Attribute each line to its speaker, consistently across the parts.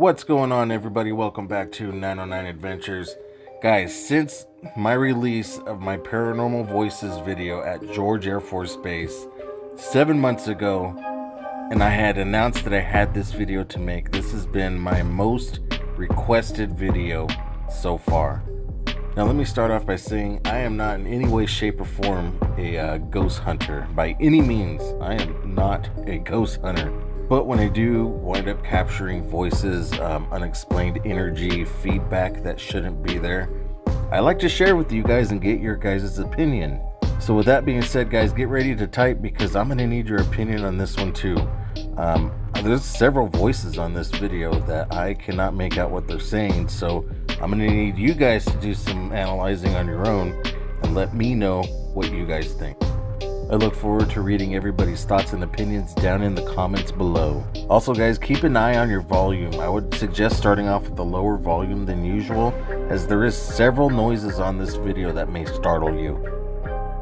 Speaker 1: What's going on, everybody? Welcome back to 909 Adventures. Guys, since my release of my Paranormal Voices video at George Air Force Base seven months ago, and I had announced that I had this video to make, this has been my most requested video so far. Now, let me start off by saying I am not in any way, shape, or form a uh, ghost hunter. By any means, I am not a ghost hunter. But when I do wind up capturing voices, um, unexplained energy, feedback that shouldn't be there, I like to share with you guys and get your guys' opinion. So with that being said, guys, get ready to type because I'm going to need your opinion on this one too. Um, there's several voices on this video that I cannot make out what they're saying, so I'm going to need you guys to do some analyzing on your own and let me know what you guys think. I look forward to reading everybody's thoughts and opinions down in the comments below. Also guys, keep an eye on your volume. I would suggest starting off with a lower volume than usual as there is several noises on this video that may startle you.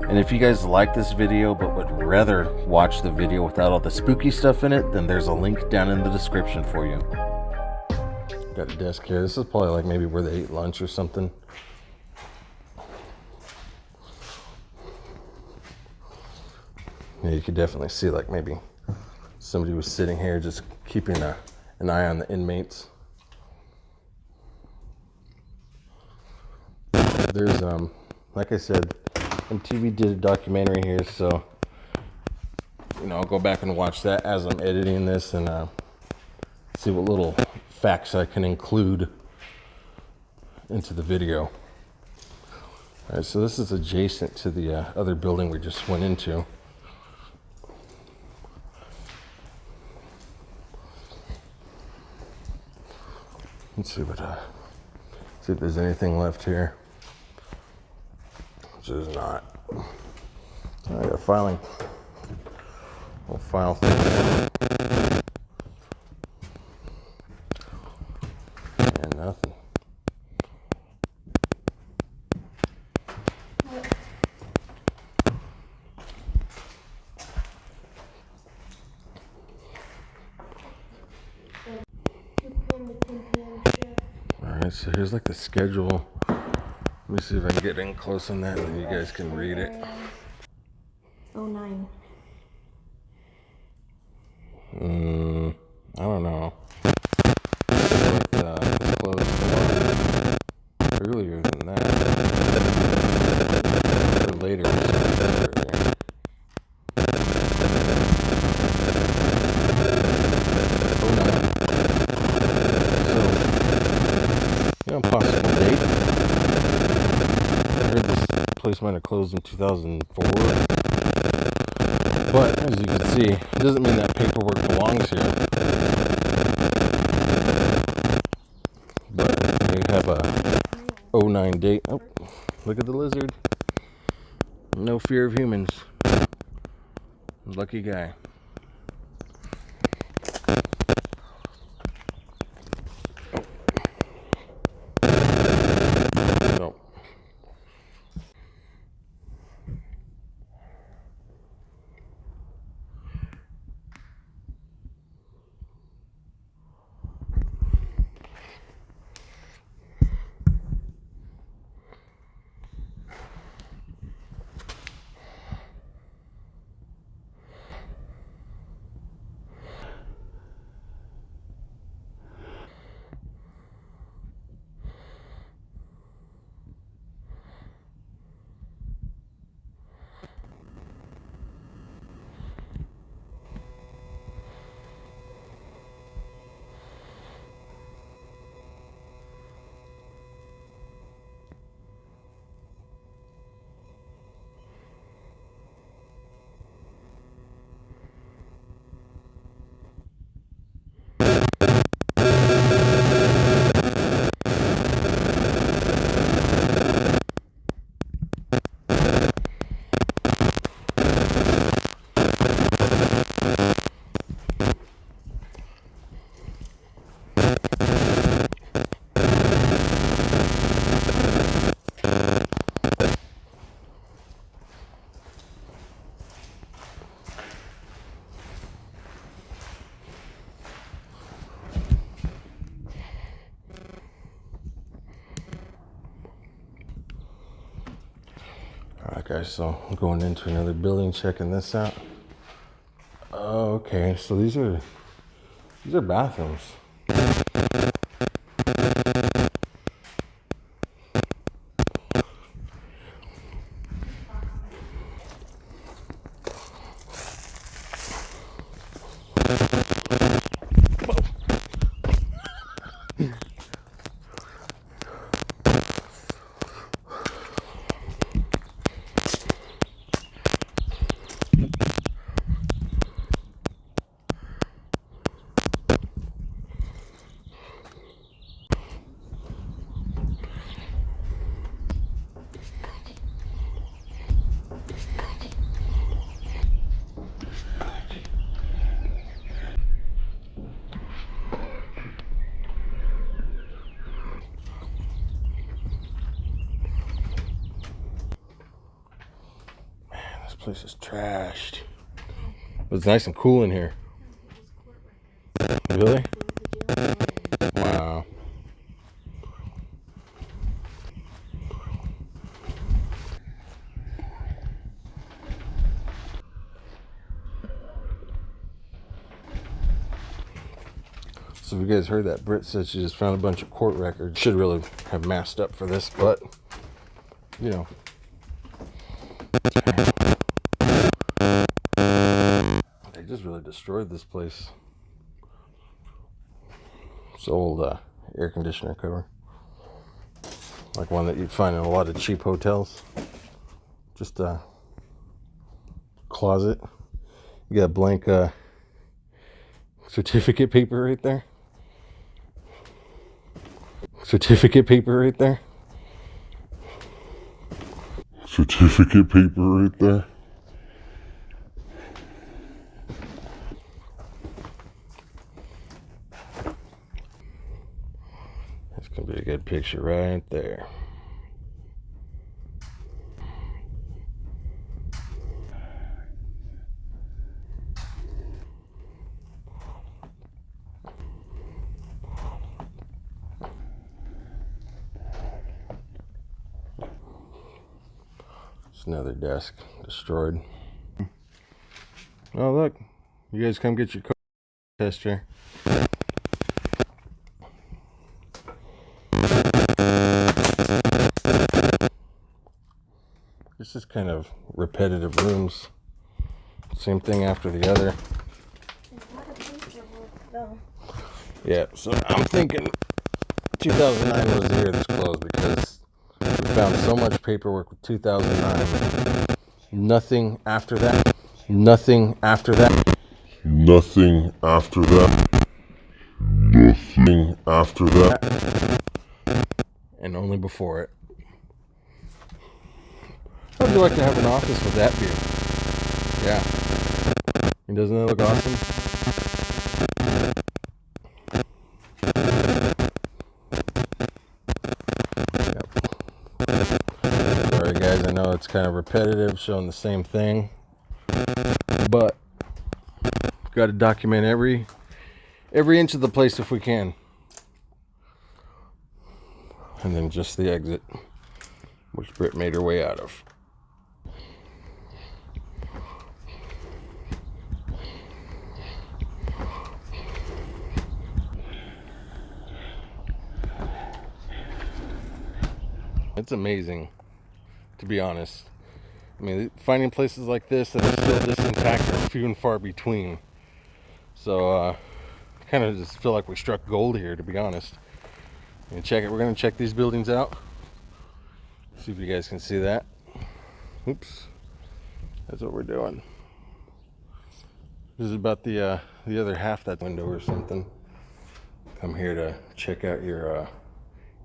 Speaker 1: And if you guys like this video but would rather watch the video without all the spooky stuff in it, then there's a link down in the description for you. Got a desk here. This is probably like maybe where they ate lunch or something. Yeah, you could definitely see like maybe somebody was sitting here just keeping a, an eye on the inmates. There's, um, like I said, MTV did a documentary here, so, you know, I'll go back and watch that as I'm editing this and uh, see what little facts I can include into the video. All right, so this is adjacent to the uh, other building we just went into. Let's see what, uh, see if there's anything left here. Which is not. I got filing. We'll file thing. And nothing. Alright, so here's like the schedule. Let me see if I can get in close on that and you guys can read it.
Speaker 2: Oh nine.
Speaker 1: Mm, I don't know. Uh, close earlier than that. Or later. earlier. Oh, no. So, you know, possible date. I heard this place might have closed in 2004. But as you can see, it doesn't mean that paperwork belongs here. But they have a 09 date. Oh, look at the lizard. No fear of humans. Lucky guy. Guys, so I'm going into another building, checking this out. Okay, so these are these are bathrooms. This place is trashed. But it's nice and cool in here. Really? Wow. So if you guys heard that, Britt said she just found a bunch of court records. Should really have masked up for this, but you know. Destroyed this place. It's old uh, air conditioner cover. Like one that you'd find in a lot of cheap hotels. Just a closet. You got blank uh, certificate paper right there. Certificate paper right there.
Speaker 3: certificate paper right there.
Speaker 1: Gonna be a good picture right there. It's another desk destroyed. Oh look, you guys come get your co- test chair. It's just kind of repetitive rooms. Same thing after the other.
Speaker 2: There's a lot of paperwork though.
Speaker 1: Yeah, so I'm thinking 2009 was the year this closed because we found so much paperwork with 2009. Nothing after that. Nothing after that.
Speaker 3: Nothing after that. Nothing after that.
Speaker 1: And only before it. How'd you like to have an office with that view? Yeah. And doesn't that look awesome? Yep. Guys, I know it's kind of repetitive, showing the same thing. But got to document every every inch of the place if we can. And then just the exit, which Britt made her way out of. It's amazing, to be honest. I mean, finding places like this that are still this intact are few and far between. So, uh, kind of just feel like we struck gold here, to be honest. And check it. We're gonna check these buildings out. See if you guys can see that. Oops. That's what we're doing. This is about the uh, the other half that window or something. Come here to check out your uh,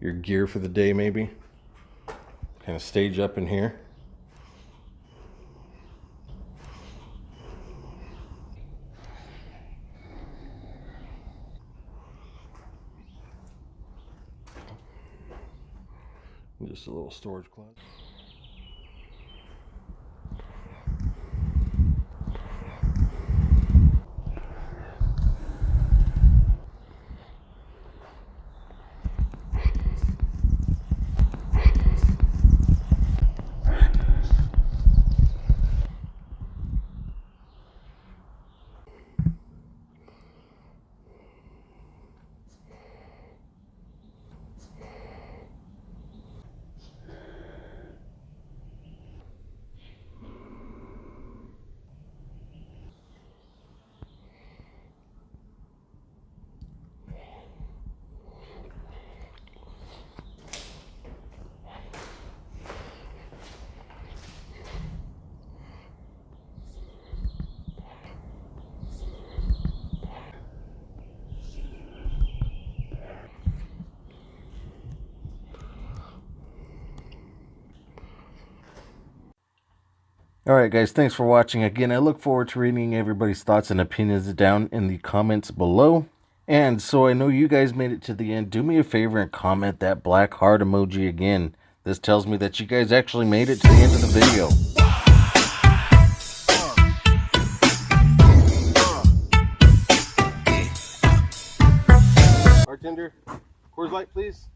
Speaker 1: your gear for the day, maybe. Kind of stage up in here. Just a little storage closet. All right, guys, thanks for watching. Again, I look forward to reading everybody's thoughts and opinions down in the comments below. And so I know you guys made it to the end. Do me a favor and comment that black heart emoji again. This tells me that you guys actually made it to the end of the video.
Speaker 4: Bartender, Coors Light, please.